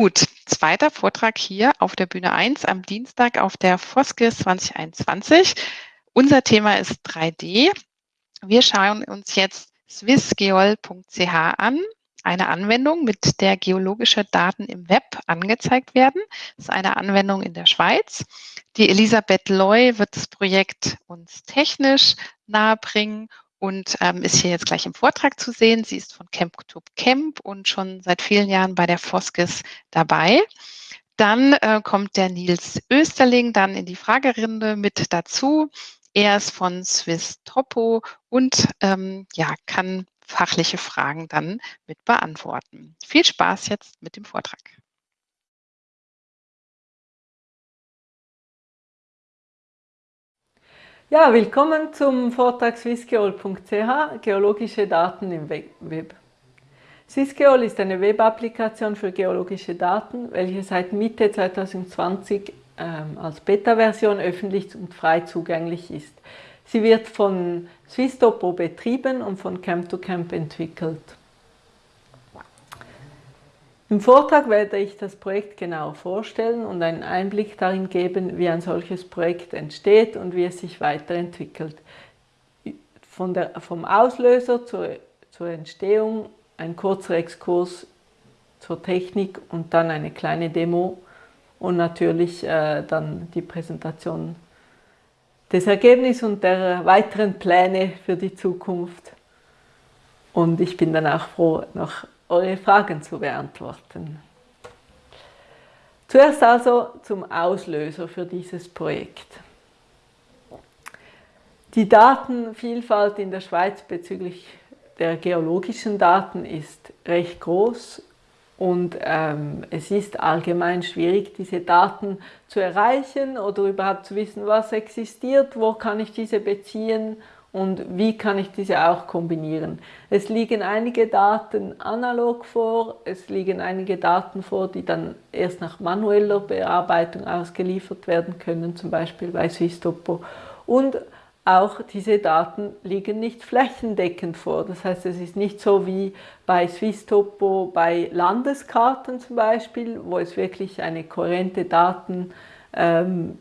Gut, zweiter Vortrag hier auf der Bühne 1 am Dienstag auf der Foskis 2021. Unser Thema ist 3D. Wir schauen uns jetzt swissgeol.ch an, eine Anwendung, mit der geologische Daten im Web angezeigt werden. Das ist eine Anwendung in der Schweiz. Die Elisabeth Loy wird das Projekt uns technisch nahebringen und ähm, ist hier jetzt gleich im Vortrag zu sehen. Sie ist von Camp to Camp und schon seit vielen Jahren bei der Foskis dabei. Dann äh, kommt der Nils Österling dann in die Fragerinde mit dazu. Er ist von Swiss Topo und ähm, ja, kann fachliche Fragen dann mit beantworten. Viel Spaß jetzt mit dem Vortrag. Ja, willkommen zum Vortrag swissgeol.ch Geologische Daten im Web. Swissgeol ist eine Web-Applikation für geologische Daten, welche seit Mitte 2020 ähm, als Beta-Version öffentlich und frei zugänglich ist. Sie wird von Swisstopo betrieben und von Camp2Camp entwickelt. Im Vortrag werde ich das Projekt genau vorstellen und einen Einblick darin geben, wie ein solches Projekt entsteht und wie es sich weiterentwickelt. Von der, vom Auslöser zur, zur Entstehung ein kurzer Exkurs zur Technik und dann eine kleine Demo und natürlich äh, dann die Präsentation des Ergebnisses und der weiteren Pläne für die Zukunft. Und ich bin dann auch froh, noch eure Fragen zu beantworten. Zuerst also zum Auslöser für dieses Projekt. Die Datenvielfalt in der Schweiz bezüglich der geologischen Daten ist recht groß und ähm, es ist allgemein schwierig, diese Daten zu erreichen oder überhaupt zu wissen, was existiert, wo kann ich diese beziehen und wie kann ich diese auch kombinieren. Es liegen einige Daten analog vor, es liegen einige Daten vor, die dann erst nach manueller Bearbeitung ausgeliefert werden können, zum Beispiel bei Swisstopo. Und auch diese Daten liegen nicht flächendeckend vor. Das heißt, es ist nicht so wie bei Swisstopo bei Landeskarten zum Beispiel, wo es wirklich eine kohärente Daten ähm,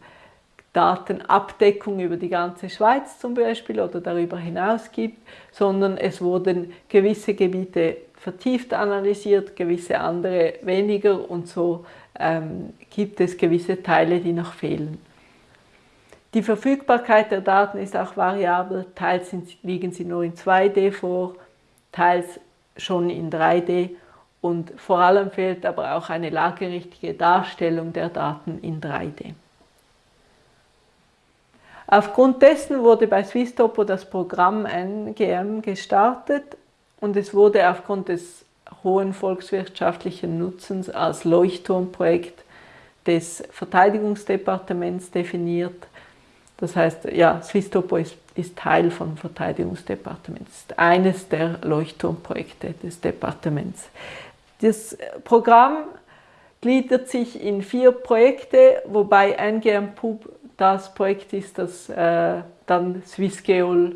Datenabdeckung über die ganze Schweiz zum Beispiel oder darüber hinaus gibt, sondern es wurden gewisse Gebiete vertieft analysiert, gewisse andere weniger und so ähm, gibt es gewisse Teile, die noch fehlen. Die Verfügbarkeit der Daten ist auch variabel, teils liegen sie nur in 2D vor, teils schon in 3D und vor allem fehlt aber auch eine lagerichtige Darstellung der Daten in 3D. Aufgrund dessen wurde bei Swisstopo das Programm NGM gestartet und es wurde aufgrund des hohen volkswirtschaftlichen Nutzens als Leuchtturmprojekt des Verteidigungsdepartements definiert. Das heißt, ja, Swisstopo ist, ist Teil vom Verteidigungsdepartement, ist eines der Leuchtturmprojekte des Departements. Das Programm gliedert sich in vier Projekte, wobei NGM Pub das Projekt ist, das äh, dann Swissgeol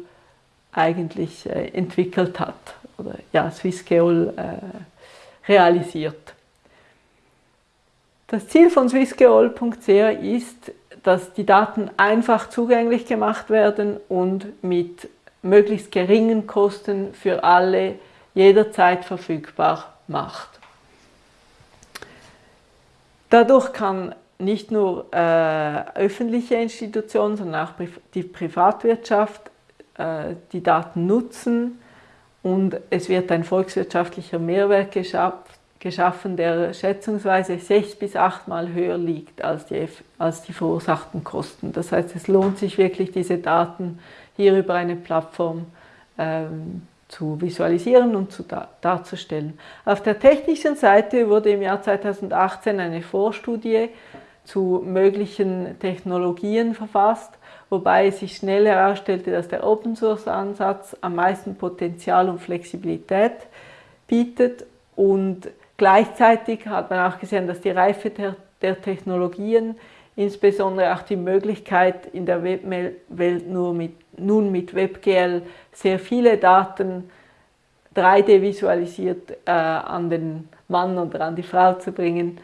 eigentlich äh, entwickelt hat oder ja, Swissgeol äh, realisiert. Das Ziel von swissgeol.ch ist, dass die Daten einfach zugänglich gemacht werden und mit möglichst geringen Kosten für alle jederzeit verfügbar macht. Dadurch kann nicht nur äh, öffentliche Institutionen, sondern auch die Privatwirtschaft äh, die Daten nutzen und es wird ein volkswirtschaftlicher Mehrwert geschaff, geschaffen, der schätzungsweise sechs bis achtmal höher liegt als die, als die verursachten Kosten. Das heißt, es lohnt sich wirklich, diese Daten hier über eine Plattform ähm, zu visualisieren und zu dar darzustellen. Auf der technischen Seite wurde im Jahr 2018 eine Vorstudie zu möglichen Technologien verfasst, wobei sich schnell herausstellte, dass der Open-Source-Ansatz am meisten Potenzial und Flexibilität bietet und gleichzeitig hat man auch gesehen, dass die Reife der, der Technologien, insbesondere auch die Möglichkeit in der Webwelt nur mit, nun mit WebGL sehr viele Daten 3D visualisiert äh, an den Mann oder an die Frau zu bringen,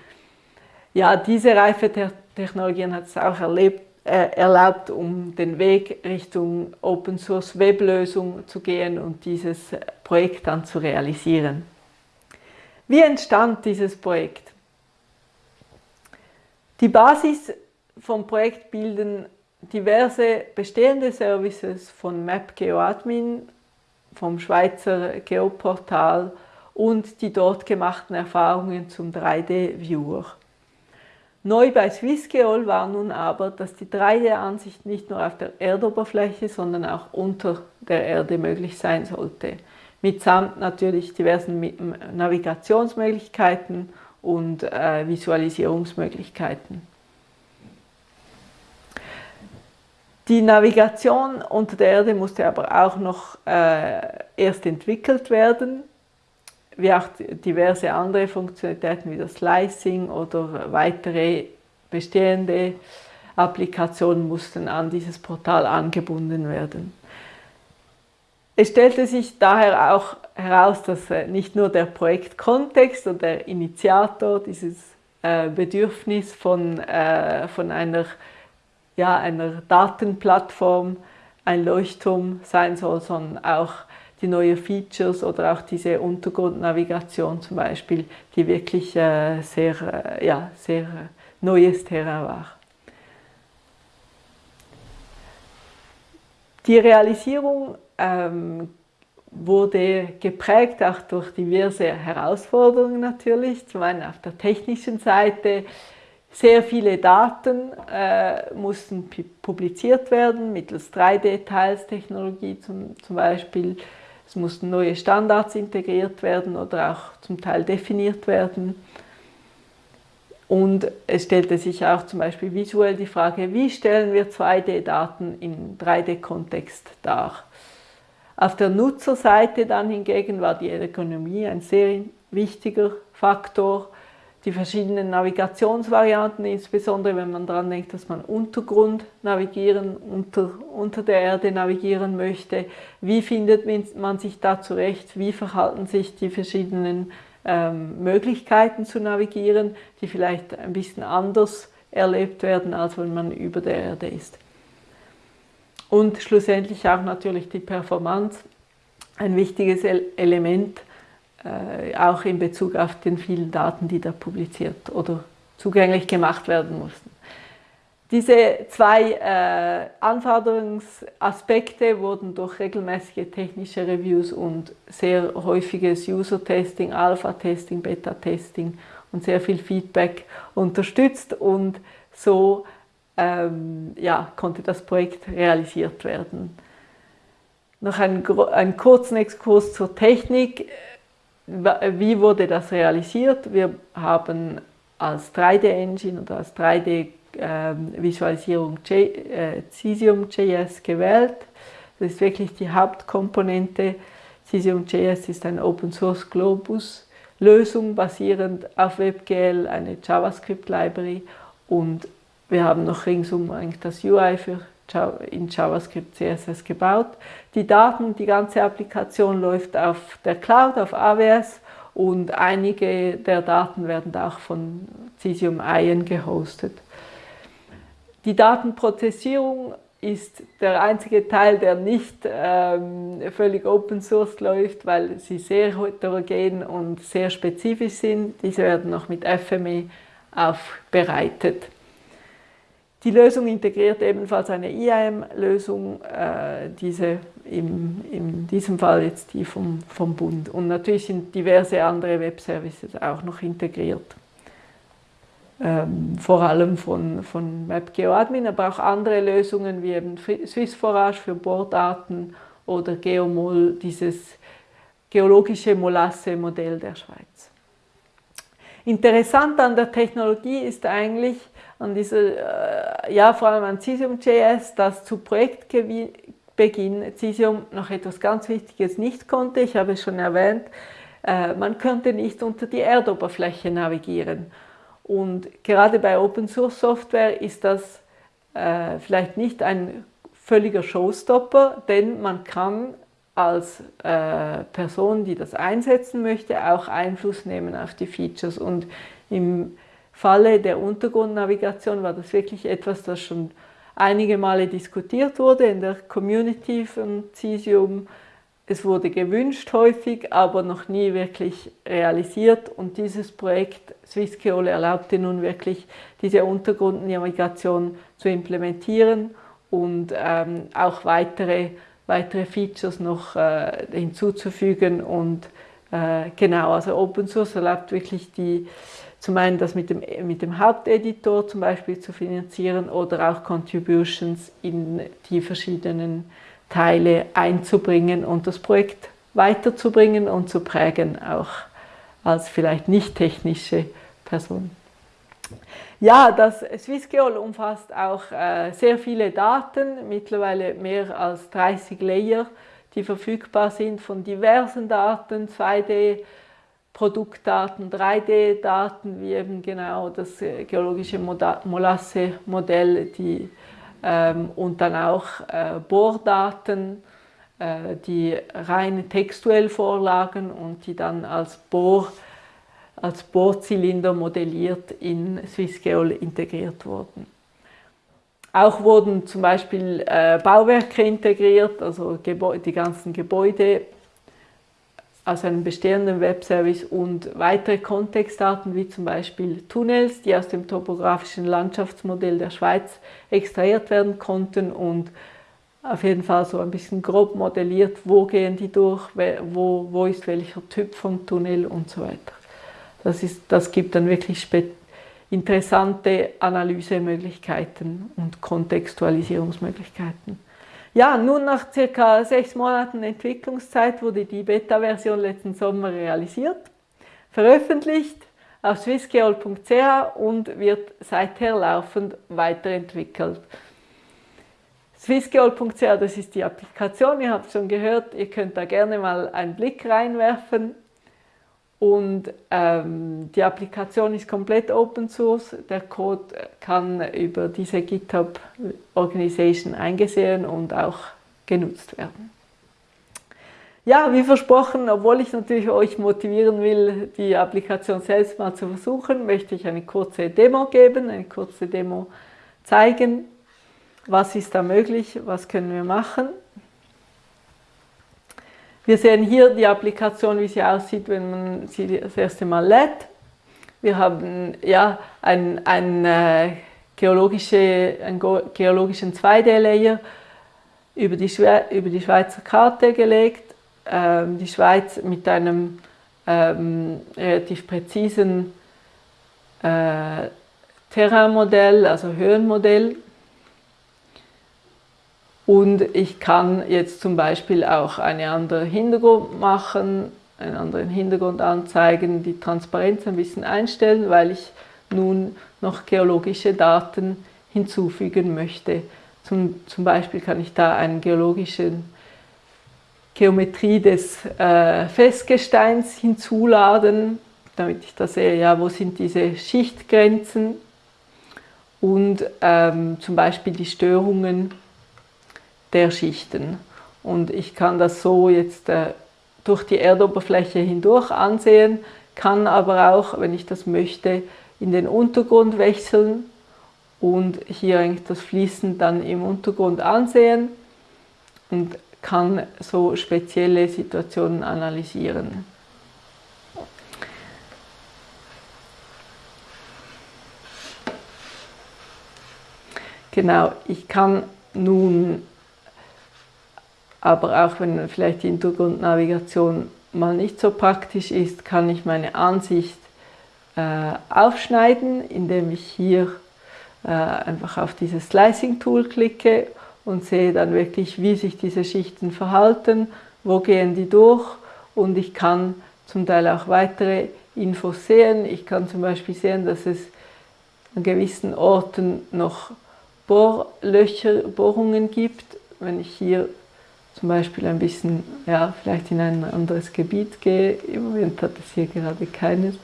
ja, diese Reifetechnologien hat es auch erlebt, äh, erlaubt, um den Weg Richtung Open Source Weblösung zu gehen und dieses Projekt dann zu realisieren. Wie entstand dieses Projekt? Die Basis vom Projekt bilden diverse bestehende Services von MapGeoAdmin, vom Schweizer Geoportal und die dort gemachten Erfahrungen zum 3D-Viewer. Neu bei SwissGeol war nun aber, dass die 3D-Ansicht nicht nur auf der Erdoberfläche, sondern auch unter der Erde möglich sein sollte. Mitsamt natürlich diversen Navigationsmöglichkeiten und äh, Visualisierungsmöglichkeiten. Die Navigation unter der Erde musste aber auch noch äh, erst entwickelt werden, wie auch diverse andere Funktionalitäten wie das Slicing oder weitere bestehende Applikationen mussten an dieses Portal angebunden werden. Es stellte sich daher auch heraus, dass äh, nicht nur der Projektkontext und der Initiator dieses äh, Bedürfnis von, äh, von einer ja, einer Datenplattform ein Leuchtturm sein soll, sondern auch die neuen Features oder auch diese Untergrundnavigation zum Beispiel, die wirklich äh, sehr, äh, ja, sehr äh, neues Terrain war. Die Realisierung ähm, wurde geprägt auch durch diverse Herausforderungen natürlich, zum einen auf der technischen Seite, sehr viele Daten äh, mussten publiziert werden, mittels 3D-Teilstechnologie zum, zum Beispiel. Es mussten neue Standards integriert werden oder auch zum Teil definiert werden. Und es stellte sich auch zum Beispiel visuell die Frage, wie stellen wir 2D-Daten im 3D-Kontext dar? Auf der Nutzerseite dann hingegen war die Ergonomie ein sehr wichtiger Faktor die verschiedenen Navigationsvarianten, insbesondere wenn man daran denkt, dass man Untergrund navigieren, unter, unter der Erde navigieren möchte. Wie findet man sich da zurecht? Wie verhalten sich die verschiedenen ähm, Möglichkeiten zu navigieren, die vielleicht ein bisschen anders erlebt werden, als wenn man über der Erde ist? Und schlussendlich auch natürlich die Performance, ein wichtiges Element äh, auch in Bezug auf den vielen Daten, die da publiziert oder zugänglich gemacht werden mussten. Diese zwei äh, Anforderungsaspekte wurden durch regelmäßige technische Reviews und sehr häufiges User-Testing, Alpha-Testing, Beta-Testing und sehr viel Feedback unterstützt und so ähm, ja, konnte das Projekt realisiert werden. Noch einen, einen kurzen Exkurs zur Technik. Wie wurde das realisiert? Wir haben als 3D-Engine oder als 3D-Visualisierung ähm, äh, Cesium.js gewählt. Das ist wirklich die Hauptkomponente. Cesium.js ist eine Open-Source Globus-Lösung basierend auf WebGL, eine JavaScript-Library und wir haben noch ringsum eigentlich das UI für in JavaScript, CSS gebaut. Die Daten, die ganze Applikation läuft auf der Cloud, auf AWS und einige der Daten werden auch von Cesium Ion gehostet. Die Datenprozessierung ist der einzige Teil, der nicht ähm, völlig Open Source läuft, weil sie sehr heterogen und sehr spezifisch sind. Diese werden noch mit FME aufbereitet. Die Lösung integriert ebenfalls eine IAM-Lösung, äh, diese im, in diesem Fall jetzt die vom, vom Bund. Und natürlich sind diverse andere Web-Services auch noch integriert. Ähm, vor allem von, von MapGeoAdmin, aber auch andere Lösungen wie eben SwissForage für Bohrdaten oder Geomol, dieses geologische Molasse-Modell der Schweiz. Interessant an der Technologie ist eigentlich, an dieser, äh, ja, vor allem an Cesium.js, das zu Projektbeginn Cesium noch etwas ganz Wichtiges nicht konnte. Ich habe es schon erwähnt, äh, man könnte nicht unter die Erdoberfläche navigieren. Und gerade bei Open Source Software ist das äh, vielleicht nicht ein völliger Showstopper, denn man kann als äh, Person, die das einsetzen möchte, auch Einfluss nehmen auf die Features. Und im Falle der Untergrundnavigation war das wirklich etwas, das schon einige Male diskutiert wurde in der Community von Cesium. Es wurde gewünscht häufig, aber noch nie wirklich realisiert. Und dieses Projekt Swissgeol erlaubte nun wirklich, diese Untergrundnavigation zu implementieren und ähm, auch weitere, weitere Features noch äh, hinzuzufügen. Und äh, genau, also Open Source erlaubt wirklich die, zum einen das mit dem, mit dem Haupteditor zum Beispiel zu finanzieren oder auch Contributions in die verschiedenen Teile einzubringen und das Projekt weiterzubringen und zu prägen, auch als vielleicht nicht technische Person. Ja, das SwissGeol umfasst auch äh, sehr viele Daten, mittlerweile mehr als 30 Layer, die verfügbar sind von diversen Daten, 2D, Produktdaten, 3D-Daten, wie eben genau das äh, geologische Molasse-Modell, ähm, und dann auch äh, Bohrdaten, äh, die rein textuell vorlagen und die dann als Bohr als Bohrzylinder modelliert in SwissGeol integriert wurden. Auch wurden zum Beispiel äh, Bauwerke integriert, also die ganzen Gebäude aus einem bestehenden Webservice und weitere Kontextdaten wie zum Beispiel Tunnels, die aus dem topografischen Landschaftsmodell der Schweiz extrahiert werden konnten und auf jeden Fall so ein bisschen grob modelliert, wo gehen die durch, wo, wo ist welcher Typ von Tunnel und so weiter. Das, ist, das gibt dann wirklich interessante Analysemöglichkeiten und Kontextualisierungsmöglichkeiten. Ja, nun nach circa sechs Monaten Entwicklungszeit wurde die Beta-Version letzten Sommer realisiert, veröffentlicht auf swissgeol.ch und wird seither laufend weiterentwickelt. Swissgeol.ch, das ist die Applikation, ihr habt schon gehört, ihr könnt da gerne mal einen Blick reinwerfen. Und ähm, die Applikation ist komplett Open Source. Der Code kann über diese GitHub Organization eingesehen und auch genutzt werden. Ja, wie versprochen, obwohl ich natürlich euch motivieren will, die Applikation selbst mal zu versuchen, möchte ich eine kurze Demo geben, eine kurze Demo zeigen. Was ist da möglich? Was können wir machen? Wir sehen hier die Applikation, wie sie aussieht, wenn man sie das erste Mal lädt. Wir haben ja ein, ein, äh, geologische, einen geologischen 2D-Layer über, die über die Schweizer Karte gelegt. Ähm, die Schweiz mit einem ähm, relativ präzisen äh, Terrainmodell, also Höhenmodell und ich kann jetzt zum Beispiel auch einen anderen Hintergrund machen, einen anderen Hintergrund anzeigen, die Transparenz ein bisschen einstellen, weil ich nun noch geologische Daten hinzufügen möchte. Zum, zum Beispiel kann ich da eine geologische Geometrie des äh, Festgesteins hinzuladen, damit ich da sehe, ja, wo sind diese Schichtgrenzen und ähm, zum Beispiel die Störungen der Schichten. Und ich kann das so jetzt äh, durch die Erdoberfläche hindurch ansehen, kann aber auch, wenn ich das möchte, in den Untergrund wechseln und hier eigentlich das Fließen dann im Untergrund ansehen und kann so spezielle Situationen analysieren. Genau, ich kann nun aber auch wenn vielleicht die Hintergrundnavigation mal nicht so praktisch ist, kann ich meine Ansicht äh, aufschneiden, indem ich hier äh, einfach auf dieses Slicing-Tool klicke und sehe dann wirklich, wie sich diese Schichten verhalten, wo gehen die durch und ich kann zum Teil auch weitere Infos sehen. Ich kann zum Beispiel sehen, dass es an gewissen Orten noch Bohrlöcher, Bohrungen gibt. Wenn ich hier zum Beispiel ein bisschen, ja, vielleicht in ein anderes Gebiet gehe. Im Moment hat es hier gerade keines.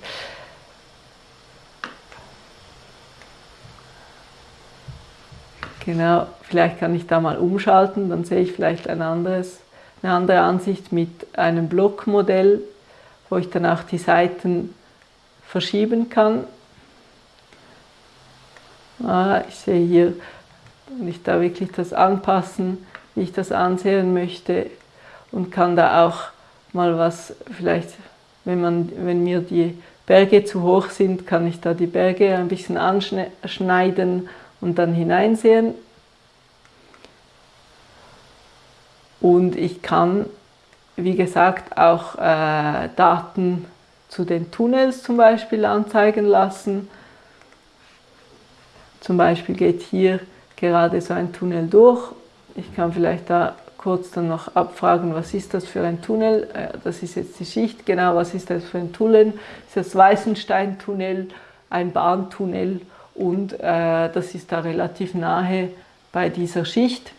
Genau, vielleicht kann ich da mal umschalten, dann sehe ich vielleicht ein anderes, eine andere Ansicht mit einem Blockmodell, wo ich dann auch die Seiten verschieben kann. Ah, ich sehe hier, kann ich da wirklich das anpassen, wie ich das ansehen möchte und kann da auch mal was, vielleicht, wenn, man, wenn mir die Berge zu hoch sind, kann ich da die Berge ein bisschen anschneiden und dann hineinsehen. Und ich kann, wie gesagt, auch äh, Daten zu den Tunnels zum Beispiel anzeigen lassen. Zum Beispiel geht hier gerade so ein Tunnel durch. Ich kann vielleicht da kurz dann noch abfragen, was ist das für ein Tunnel? Äh, das ist jetzt die Schicht, genau, was ist das für ein Tunnel? Ist das Weißenstein-Tunnel, ein Bahntunnel und äh, das ist da relativ nahe bei dieser Schicht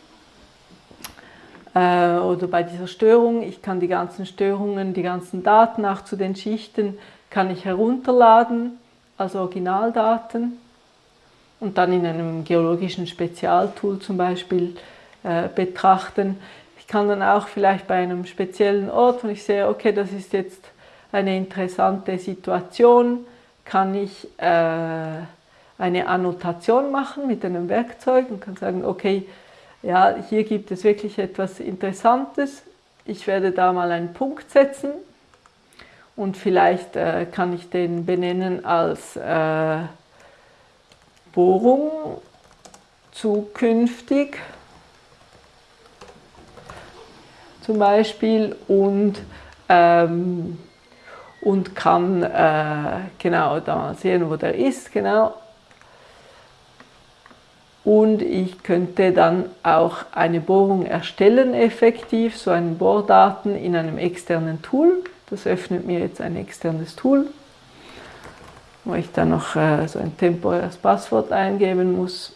äh, oder bei dieser Störung. Ich kann die ganzen Störungen, die ganzen Daten auch zu den Schichten, kann ich herunterladen als Originaldaten und dann in einem geologischen Spezialtool zum Beispiel äh, betrachten. Ich kann dann auch vielleicht bei einem speziellen Ort, wenn ich sehe, okay, das ist jetzt eine interessante Situation, kann ich äh, eine Annotation machen mit einem Werkzeug und kann sagen, okay, ja, hier gibt es wirklich etwas Interessantes. Ich werde da mal einen Punkt setzen und vielleicht äh, kann ich den benennen als äh, Bohrung zukünftig zum Beispiel und, ähm, und kann äh, genau da sehen, wo der ist, genau. Und ich könnte dann auch eine Bohrung erstellen, effektiv, so einen Bohrdaten in einem externen Tool. Das öffnet mir jetzt ein externes Tool, wo ich dann noch äh, so ein temporäres Passwort eingeben muss.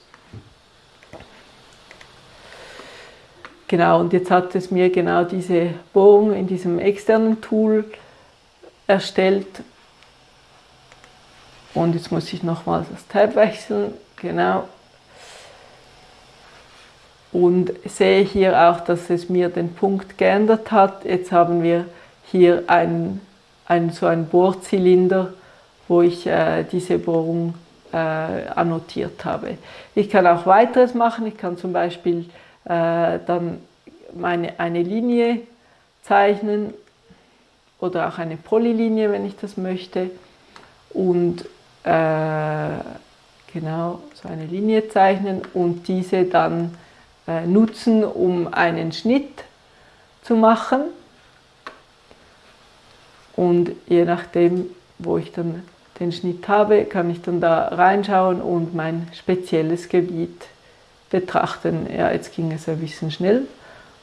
Genau, und jetzt hat es mir genau diese Bohrung in diesem externen Tool erstellt. Und jetzt muss ich nochmals das Tab wechseln. Genau. Und sehe hier auch, dass es mir den Punkt geändert hat. Jetzt haben wir hier ein, ein, so einen Bohrzylinder, wo ich äh, diese Bohrung äh, annotiert habe. Ich kann auch weiteres machen. Ich kann zum Beispiel äh, dann meine, eine Linie zeichnen oder auch eine Polylinie, wenn ich das möchte. Und äh, genau so eine Linie zeichnen und diese dann äh, nutzen, um einen Schnitt zu machen. Und je nachdem, wo ich dann den Schnitt habe, kann ich dann da reinschauen und mein spezielles Gebiet betrachten. Ja, jetzt ging es ein bisschen schnell,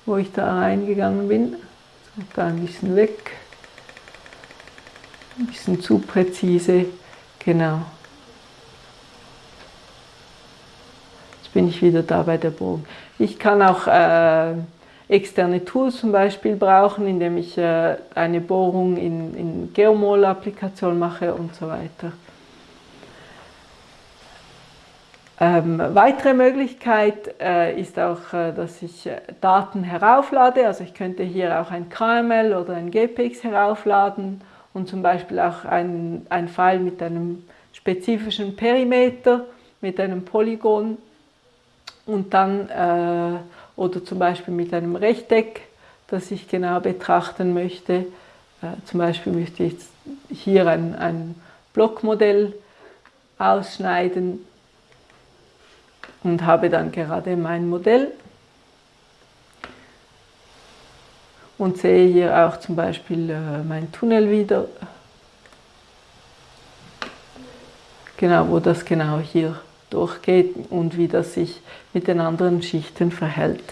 wo ich da reingegangen bin. Da ein bisschen weg. Ein bisschen zu präzise. Genau. Jetzt bin ich wieder da bei der Bogen. Ich kann auch äh, externe Tools zum Beispiel brauchen, indem ich äh, eine Bohrung in, in Geomol-Applikation mache und so weiter. Ähm, weitere Möglichkeit äh, ist auch, äh, dass ich äh, Daten herauflade. Also ich könnte hier auch ein KML oder ein GPX heraufladen und zum Beispiel auch ein, ein File mit einem spezifischen Perimeter, mit einem Polygon und dann äh, oder zum Beispiel mit einem Rechteck, das ich genau betrachten möchte. Äh, zum Beispiel möchte ich hier ein, ein Blockmodell ausschneiden und habe dann gerade mein Modell und sehe hier auch zum Beispiel äh, mein Tunnel wieder, genau, wo das genau hier durchgeht und wie das sich mit den anderen Schichten verhält.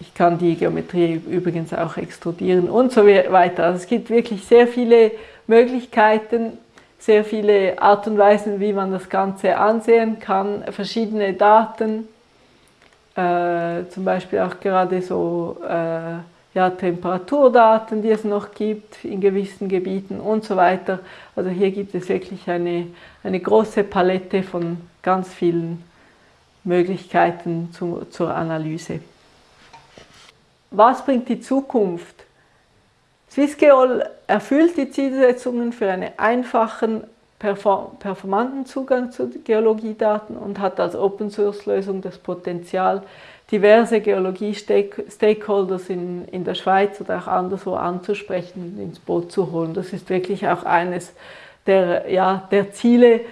Ich kann die Geometrie übrigens auch extrudieren und so weiter. Also es gibt wirklich sehr viele Möglichkeiten, sehr viele Art und Weisen, wie man das Ganze ansehen kann, verschiedene Daten, äh, zum Beispiel auch gerade so äh, ja, Temperaturdaten, die es noch gibt in gewissen Gebieten und so weiter. Also hier gibt es wirklich eine, eine große Palette von ganz vielen Möglichkeiten zu, zur Analyse. Was bringt die Zukunft? Swissgeol erfüllt die Zielsetzungen für einen einfachen, performanten Zugang zu Geologiedaten und hat als Open-Source-Lösung das Potenzial, diverse Geologie-Stakeholders in, in der Schweiz oder auch anderswo anzusprechen und ins Boot zu holen. Das ist wirklich auch eines der, ja, der Ziele,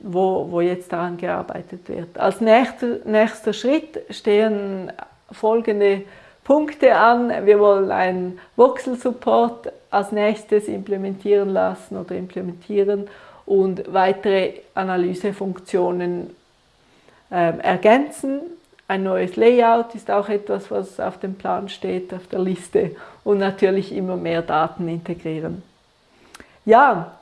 wo, wo jetzt daran gearbeitet wird. Als nächster, nächster Schritt stehen folgende Punkte an. Wir wollen einen Voxel-Support als nächstes implementieren lassen oder implementieren und weitere Analysefunktionen äh, ergänzen. Ein neues Layout ist auch etwas, was auf dem Plan steht, auf der Liste und natürlich immer mehr Daten integrieren. Ja,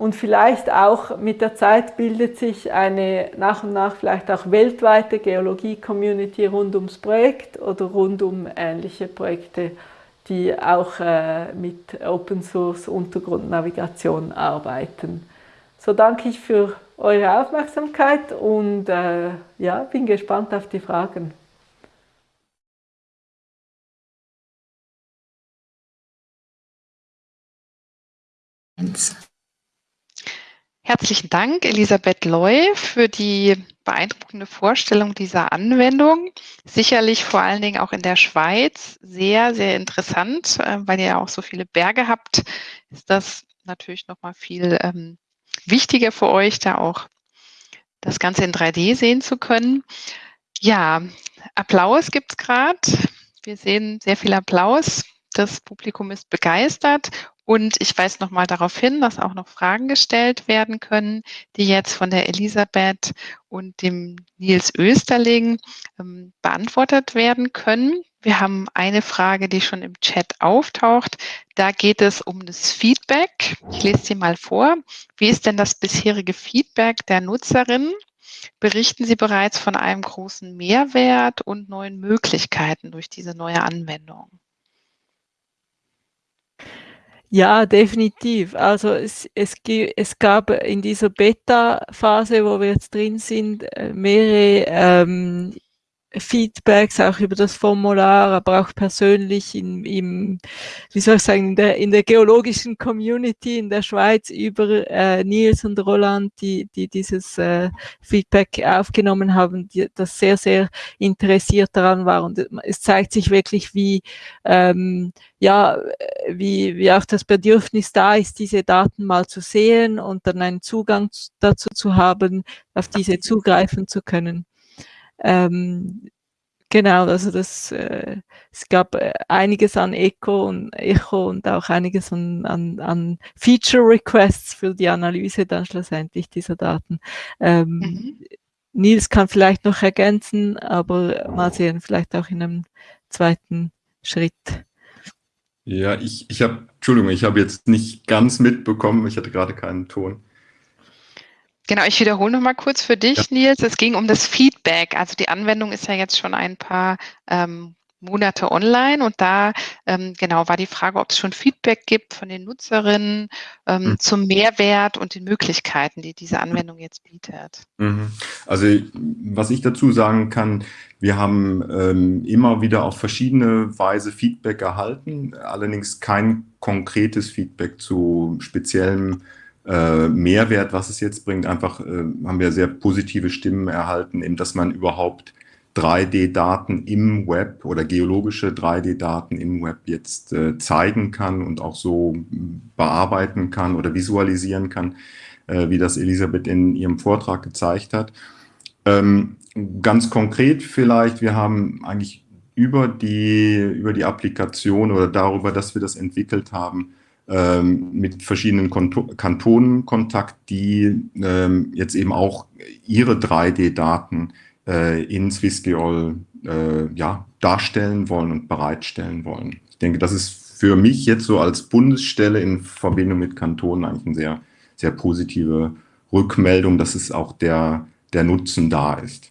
und vielleicht auch mit der Zeit bildet sich eine nach und nach vielleicht auch weltweite Geologie-Community rund ums Projekt oder rund um ähnliche Projekte, die auch äh, mit Open Source Untergrundnavigation arbeiten. So danke ich für eure Aufmerksamkeit und äh, ja, bin gespannt auf die Fragen. Herzlichen Dank, Elisabeth Loy, für die beeindruckende Vorstellung dieser Anwendung. Sicherlich vor allen Dingen auch in der Schweiz sehr, sehr interessant, äh, weil ihr ja auch so viele Berge habt, ist das natürlich nochmal viel ähm, wichtiger für euch, da auch das Ganze in 3D sehen zu können. Ja, Applaus gibt es gerade. Wir sehen sehr viel Applaus. Das Publikum ist begeistert und ich weise nochmal darauf hin, dass auch noch Fragen gestellt werden können, die jetzt von der Elisabeth und dem Nils Österling ähm, beantwortet werden können. Wir haben eine Frage, die schon im Chat auftaucht. Da geht es um das Feedback. Ich lese sie mal vor. Wie ist denn das bisherige Feedback der Nutzerinnen? Berichten Sie bereits von einem großen Mehrwert und neuen Möglichkeiten durch diese neue Anwendung? Ja, definitiv. Also es, es, es gab in dieser Beta-Phase, wo wir jetzt drin sind, äh, mehrere ähm, Feedbacks auch über das Formular, aber auch persönlich in, im, wie soll ich sagen, in der, in der geologischen Community in der Schweiz über äh, Nils und Roland, die, die dieses äh, Feedback aufgenommen haben, die das sehr, sehr interessiert daran war. Und es zeigt sich wirklich, wie, ähm, ja, wie, wie auch das Bedürfnis da ist, diese Daten mal zu sehen und dann einen Zugang dazu zu haben, auf diese zugreifen zu können. Ähm, genau, also das, äh, es gab äh, einiges an Echo und Echo und auch einiges an, an, an Feature Requests für die Analyse dann schlussendlich dieser Daten. Ähm, mhm. Nils kann vielleicht noch ergänzen, aber mal sehen, vielleicht auch in einem zweiten Schritt. Ja, ich, ich habe, Entschuldigung, ich habe jetzt nicht ganz mitbekommen, ich hatte gerade keinen Ton. Genau, ich wiederhole noch mal kurz für dich, ja. Nils. Es ging um das Feedback. Also die Anwendung ist ja jetzt schon ein paar ähm, Monate online und da ähm, genau war die Frage, ob es schon Feedback gibt von den Nutzerinnen ähm, mhm. zum Mehrwert und den Möglichkeiten, die diese Anwendung jetzt bietet. Mhm. Also was ich dazu sagen kann, wir haben ähm, immer wieder auf verschiedene Weise Feedback erhalten, allerdings kein konkretes Feedback zu speziellen äh, Mehrwert, was es jetzt bringt. Einfach äh, haben wir sehr positive Stimmen erhalten, eben, dass man überhaupt 3D-Daten im Web oder geologische 3D-Daten im Web jetzt äh, zeigen kann und auch so bearbeiten kann oder visualisieren kann, äh, wie das Elisabeth in ihrem Vortrag gezeigt hat. Ähm, ganz konkret vielleicht, wir haben eigentlich über die, über die Applikation oder darüber, dass wir das entwickelt haben, mit verschiedenen Kantonen Kontakt, die ähm, jetzt eben auch ihre 3D-Daten äh, in SwissGeol äh, ja, darstellen wollen und bereitstellen wollen. Ich denke, das ist für mich jetzt so als Bundesstelle in Verbindung mit Kantonen eigentlich eine sehr, sehr positive Rückmeldung, dass es auch der, der Nutzen da ist.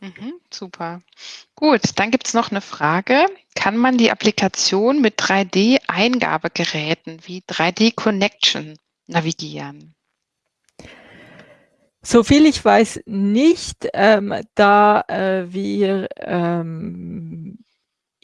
Mhm, super. Gut, dann gibt es noch eine Frage. Kann man die Applikation mit 3D-Eingabegeräten wie 3D Connection navigieren? Soviel ich weiß nicht, ähm, da äh, wir ähm,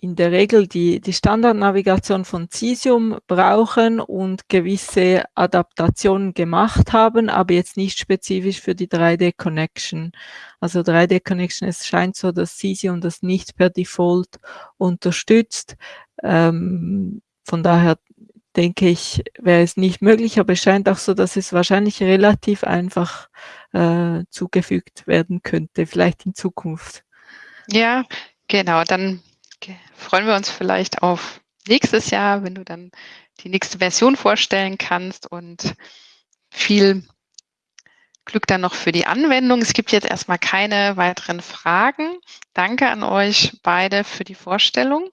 in der Regel die, die Standardnavigation von Cesium brauchen und gewisse Adaptationen gemacht haben, aber jetzt nicht spezifisch für die 3D-Connection. Also 3D-Connection, es scheint so, dass Cesium das nicht per Default unterstützt. Ähm, von daher denke ich, wäre es nicht möglich, aber es scheint auch so, dass es wahrscheinlich relativ einfach äh, zugefügt werden könnte, vielleicht in Zukunft. Ja, genau. Dann freuen wir uns vielleicht auf nächstes Jahr, wenn du dann die nächste Version vorstellen kannst und viel Glück dann noch für die Anwendung. Es gibt jetzt erstmal keine weiteren Fragen. Danke an euch beide für die Vorstellung.